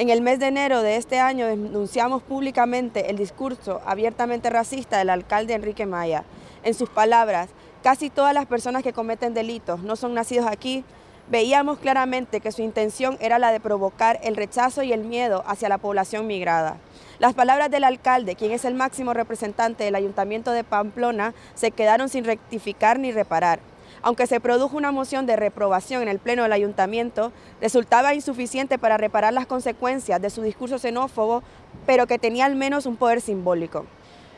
En el mes de enero de este año denunciamos públicamente el discurso abiertamente racista del alcalde Enrique Maya. En sus palabras, casi todas las personas que cometen delitos no son nacidos aquí, veíamos claramente que su intención era la de provocar el rechazo y el miedo hacia la población migrada. Las palabras del alcalde, quien es el máximo representante del Ayuntamiento de Pamplona, se quedaron sin rectificar ni reparar. Aunque se produjo una moción de reprobación en el Pleno del Ayuntamiento, resultaba insuficiente para reparar las consecuencias de su discurso xenófobo, pero que tenía al menos un poder simbólico.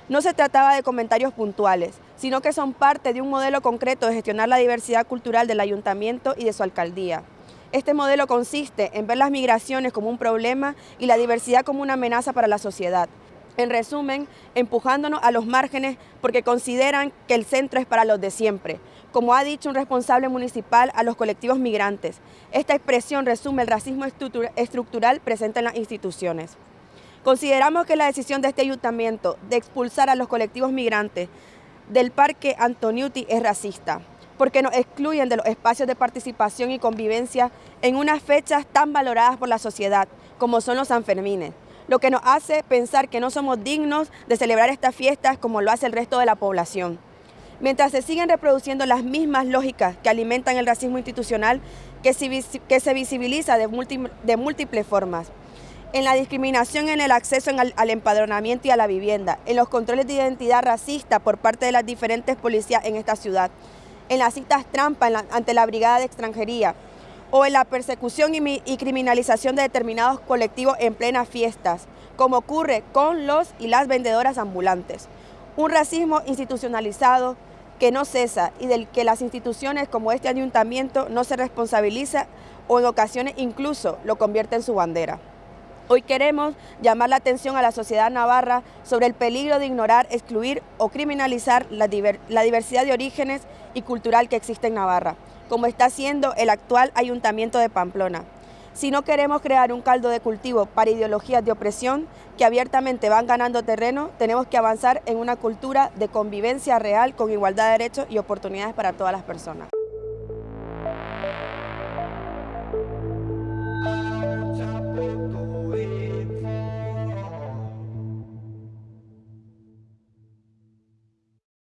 No se trataba de comentarios puntuales, sino que son parte de un modelo concreto de gestionar la diversidad cultural del ayuntamiento y de su alcaldía. Este modelo consiste en ver las migraciones como un problema y la diversidad como una amenaza para la sociedad. En resumen, empujándonos a los márgenes porque consideran que el centro es para los de siempre, como ha dicho un responsable municipal a los colectivos migrantes. Esta expresión resume el racismo estructural presente en las instituciones. Consideramos que la decisión de este ayuntamiento de expulsar a los colectivos migrantes del Parque Antoniuti es racista, porque nos excluyen de los espacios de participación y convivencia en unas fechas tan valoradas por la sociedad, como son los Sanfermines, lo que nos hace pensar que no somos dignos de celebrar estas fiestas como lo hace el resto de la población. Mientras se siguen reproduciendo las mismas lógicas que alimentan el racismo institucional que se, visibiliza de, múltiples formas, en la discriminación en el acceso al, empadronamiento y a la vivienda, en los controles de identidad racista por parte de las diferentes policías en esta ciudad, en las citas trampa ante la Brigada de Extranjería, o en la persecución y, criminalización de determinados colectivos en plenas fiestas, como ocurre con los y las vendedoras ambulantes. Un racismo institucionalizado que no cesa y del que las instituciones como este ayuntamiento no se responsabiliza o en ocasiones incluso lo convierte en su bandera. Hoy queremos llamar la atención a la sociedad navarra sobre el peligro de ignorar, excluir o criminalizar la, diversidad de orígenes y cultural que existe en Navarra, como está haciendo el actual Ayuntamiento de Pamplona. Si no queremos crear un caldo de cultivo para ideologías de opresión que abiertamente van ganando terreno, tenemos que avanzar en una cultura de convivencia real con igualdad de derechos y oportunidades para todas las personas.